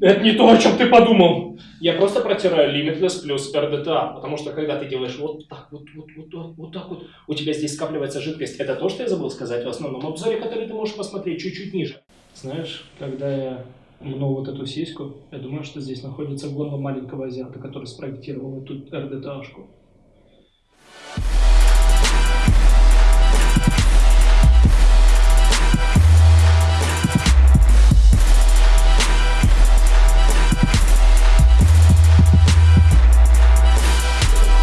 Это не то, о чем ты подумал. Я просто протираю Limitless плюс RDTA, потому что когда ты делаешь вот так вот, вот, вот, вот, вот так вот, у тебя здесь скапливается жидкость. Это то, что я забыл сказать в основном обзоре, который ты можешь посмотреть чуть-чуть ниже. Знаешь, когда я мну вот эту сиську, я думаю, что здесь находится горло маленького азиата, который спроектировал эту RDTA-шку.